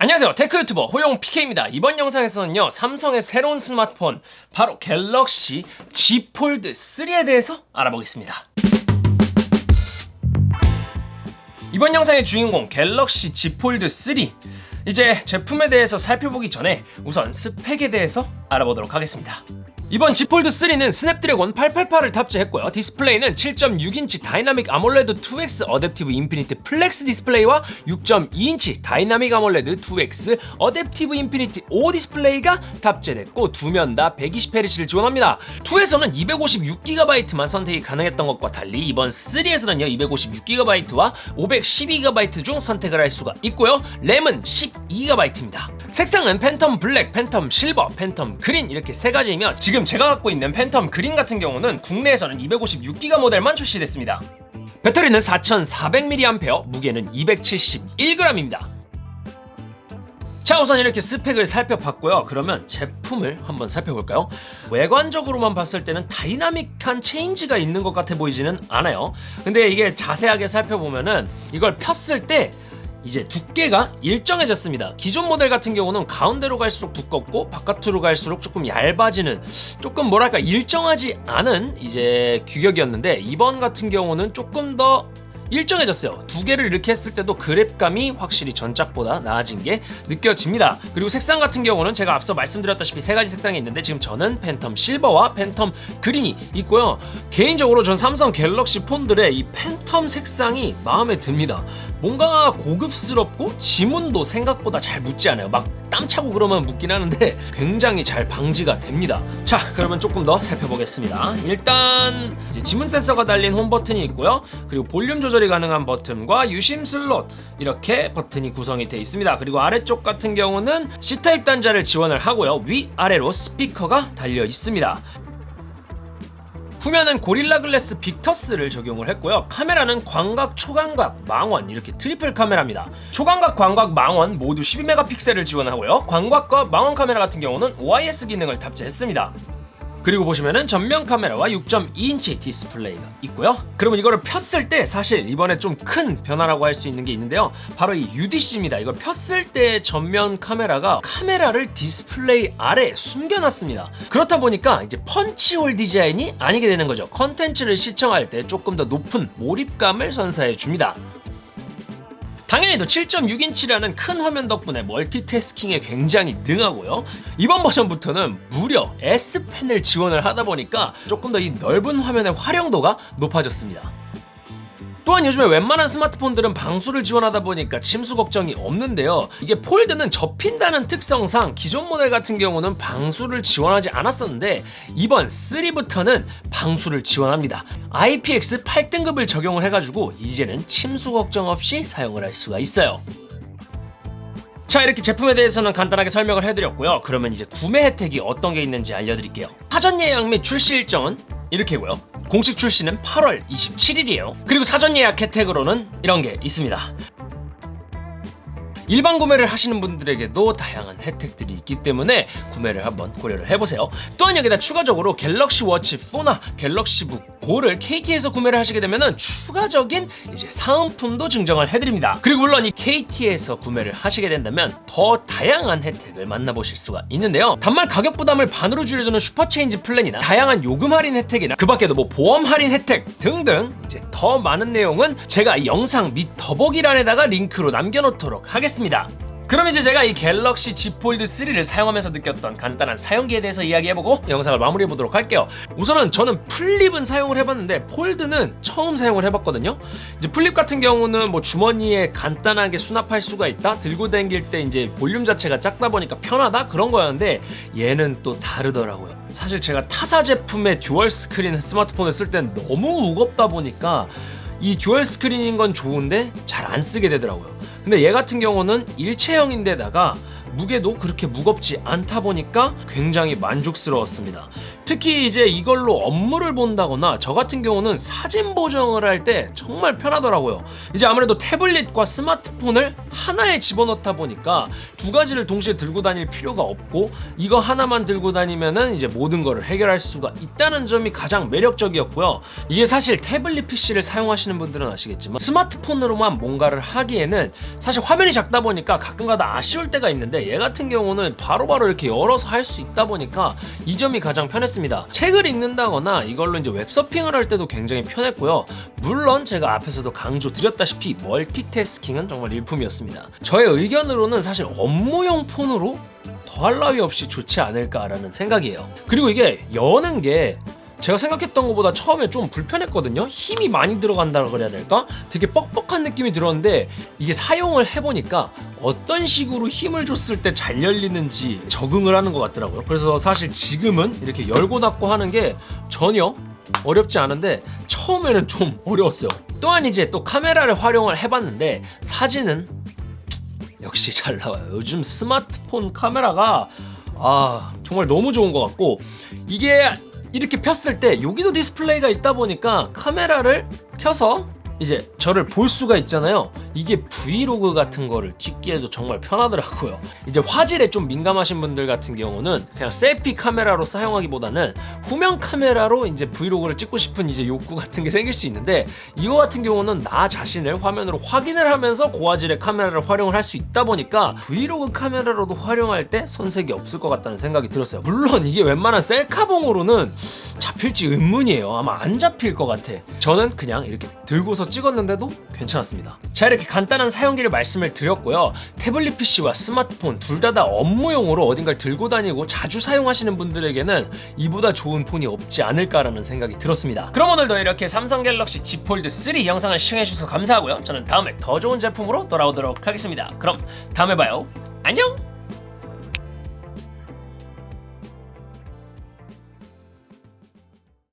안녕하세요. tech 유튜버 호용 PK입니다. 이번 영상에서는요 삼성의 새로운 스마트폰 바로 갤럭시 Z 폴드 3에 대해서 알아보겠습니다. 이번 영상의 주인공 갤럭시 Z 폴드 3 이제 제품에 대해서 살펴보기 전에 우선 스펙에 대해서 알아보도록 하겠습니다 이번 Z 폴드 3는 스냅드래곤 888을 탑재했고요. 디스플레이는 7.6인치 Dynamic AMOLED 2X Adaptive Infinity Flex 디스플레이와 6.2인치 Dynamic AMOLED 2X Adaptive Infinity O 디스플레이가 탑재됐고 두 면 다 120Hz를 지원합니다. 2에서는 256GB만 선택이 가능했던 것과 달리 이번 3에서는요 256GB와 512GB 중 선택을 할 수가 있고요. 램은 12GB입니다. 색상은 Phantom Black, Phantom Silver, Phantom Green 이렇게 세 가지이며 지금 제가 갖고 있는 Phantom Green 같은 경우는 국내에서는 256기가 모델만 출시됐습니다. 배터리는 4400mAh, 무게는 271g입니다. 자 우선 이렇게 스펙을 살펴봤고요 그러면 제품을 한번 살펴볼까요 외관적으로만 봤을 때는 dynamic한 change가 있는 것 같아 보이지는 않아요 근데 이게 자세하게 살펴보면은 이걸 폈을 때 이제 두께가 일정해졌습니다. 기존 모델 같은 경우는 가운데로 갈수록 두껍고 바깥으로 갈수록 조금 얇아지는 조금 뭐랄까 일정하지 않은 이제 규격이었는데 이번 같은 경우는 조금 더 일정해졌어요. 두 개를 이렇게 했을 때도 그립감이 확실히 전작보다 나아진 게 느껴집니다. 그리고 색상 같은 경우는 제가 앞서 말씀드렸다시피 세 가지 색상이 있는데 지금 저는 Phantom Silver와 Phantom Green이 있고요. 개인적으로 전 삼성 갤럭시 폰들의 이 팬텀 색상이 마음에 듭니다. 뭔가 고급스럽고 지문도 생각보다 잘 묻지 않아요. 막 땀 차고 그러면 묻긴 하는데 굉장히 잘 방지가 됩니다. 자 그러면 조금 더 살펴보겠습니다. 일단 지문 센서가 달린 홈 버튼이 있고요. 그리고 볼륨 조절 이 가능한 버튼과 유심 슬롯 이렇게 버튼이 구성이 되어 있습니다. 그리고 아래쪽 같은 경우는 C타입 단자를 지원을 하고요. 위아래로 스피커가 달려 있습니다. 후면은 Gorilla Glass Victus를 적용을 했고요. 카메라는 광각, 초광각, 망원 이렇게 트리플 카메라입니다. 초광각, 광각, 망원 모두 12메가픽셀을 지원하고요. 광각과 망원 카메라 같은 경우는 OIS 기능을 탑재했습니다 그리고 보시면은 전면 카메라와 6.2인치 디스플레이가 있고요. 그러면 이거를 폈을 때 사실 이번에 좀 큰 변화라고 할 수 있는 게 있는데요. 바로 이 UDC입니다. 이걸 폈을 때 전면 카메라가 카메라를 디스플레이 아래 숨겨놨습니다. 그렇다 보니까 이제 펀치홀 디자인이 아니게 되는 거죠. 컨텐츠를 시청할 때 조금 더 높은 몰입감을 선사해 줍니다 당연히도 7.6인치라는 큰 화면 덕분에 멀티태스킹에 굉장히 능하고요. 이번 버전부터는 무려 S펜을 지원을 하다 보니까 조금 더 이 넓은 화면의 활용도가 높아졌습니다 또한 요즘에 웬만한 스마트폰들은 방수를 지원하다 보니까 침수 걱정이 없는데요. 이게 폴드는 접힌다는 특성상 기존 모델 같은 경우는 방수를 지원하지 않았었는데 이번 3부터는 방수를 지원합니다. IPX 8등급을 적용을 해가지고 이제는 침수 걱정 없이 사용을 할 수가 있어요. 자 이렇게 제품에 대해서는 간단하게 설명을 해드렸고요. 그러면 이제 구매 혜택이 어떤 게 있는지 알려드릴게요. 사전 예약 및 출시 일정은 이렇게고요 공식 출시는 8월 27일이에요. 그리고 사전 예약 혜택으로는 이런 게 있습니다 일반 구매를 하시는 분들에게도 다양한 혜택들이 있기 때문에 구매를 한번 고려를 해보세요. 또한 여기다 추가적으로 갤럭시 워치 4나 갤럭시 북 고를 KT에서 구매를 하시게 되면 추가적인 이제 사은품도 증정을 해드립니다. 그리고 물론 이 KT에서 구매를 하시게 된다면 더 다양한 혜택을 만나보실 수가 있는데요. 단말 가격 부담을 반으로 줄여주는 슈퍼체인지 플랜이나 다양한 요금 할인 혜택이나 그 밖에도 뭐 보험 할인 혜택 등등 이제 더 많은 내용은 제가 영상 밑 더보기란에다가 링크로 남겨놓도록 하겠습니다 했습니다. 그럼 이제 제가 이 갤럭시 Z 폴드 3를 사용하면서 느꼈던 간단한 사용기에 대해서 이야기해보고 영상을 마무리해보도록 할게요. 우선은 저는 플립은 사용을 해봤는데 폴드는 처음 사용을 해봤거든요. 이제 플립 같은 경우는 뭐 주머니에 간단하게 수납할 수가 있다 들고 다닐 때 이제 볼륨 자체가 작다 보니까 편하다? 그런 거였는데 얘는 또 다르더라고요. 사실 제가 타사 제품의 듀얼 스크린 스마트폰을 쓸 땐 너무 무겁다 보니까 이 듀얼 스크린인 건 좋은데 잘 안 쓰게 되더라고요 근데 얘 같은 경우는 일체형인데다가 무게도 그렇게 무겁지 않다 보니까 굉장히 만족스러웠습니다. 특히 이제 이걸로 업무를 본다거나 저 같은 경우는 사진 보정을 할 때 정말 편하더라고요. 이제 아무래도 태블릿과 스마트폰을 하나에 집어넣다 보니까 두 가지를 동시에 들고 다닐 필요가 없고 이거 하나만 들고 다니면은 이제 모든 거를 해결할 수가 있다는 점이 가장 매력적이었고요. 이게 사실 태블릿 PC를 사용하시는 분들은 아시겠지만 스마트폰으로만 뭔가를 하기에는 사실 화면이 작다 보니까 가끔가다 아쉬울 때가 있는데 얘 같은 경우는 바로 바로 이렇게 열어서 할 수 있다 보니까 이 점이 가장 편했습니다. 책을 읽는다거나 이걸로 이제 웹서핑을 할 때도 굉장히 편했고요. 물론 제가 앞에서도 강조 드렸다시피 멀티태스킹은 정말 일품이었습니다. 저의 의견으로는 사실 업무용 폰으로 더할 나위 없이 좋지 않을까라는 생각이에요. 그리고 이게 여는 게 제가 생각했던 것보다 처음에 좀 불편했거든요. 힘이 많이 들어간다 그래야 될까? 되게 뻑뻑한 느낌이 들었는데 이게 사용을 해보니까 어떤 식으로 힘을 줬을 때 잘 열리는지 적응을 하는 것 같더라고요. 그래서 사실 지금은 이렇게 열고 닫고 하는 게 전혀 어렵지 않은데 처음에는 좀 어려웠어요. 또한 이제 또 카메라를 활용을 해봤는데 사진은 역시 잘 나와요. 요즘 스마트폰 카메라가 아 정말 너무 좋은 것 같고 이게 이렇게 폈을 때 여기도 디스플레이가 있다 보니까 카메라를 켜서 이제 저를 볼 수가 있잖아요. 이게 브이로그 같은 거를 찍기에도 정말 편하더라고요. 이제 화질에 좀 민감하신 분들 같은 경우는 그냥 셀피 카메라로 사용하기보다는 후면 카메라로 이제 브이로그를 찍고 싶은 이제 욕구 같은 게 생길 수 있는데 이거 같은 경우는 나 자신을 화면으로 확인을 하면서 고화질의 카메라를 활용을 할 수 있다 보니까 브이로그 카메라로도 활용할 때 손색이 없을 것 같다는 생각이 들었어요. 물론 이게 웬만한 셀카봉으로는 잡힐지 의문이에요. 아마 안 잡힐 것 같아. 저는 그냥 이렇게 들고서 찍었는데도 괜찮았습니다. 자 이렇게 간단한 사용기를 말씀을 드렸고요. 태블릿 PC와 스마트폰 둘 다 다 업무용으로 어딘가를 들고 다니고 자주 사용하시는 분들에게는 이보다 좋은 폰이 없지 않을까라는 생각이 들었습니다. 그럼 오늘도 이렇게 삼성 갤럭시 Z 폴드 3 영상을 시청해주셔서 감사하고요. 저는 다음에 더 좋은 제품으로 돌아오도록 하겠습니다. 그럼 다음에 봐요. 안녕!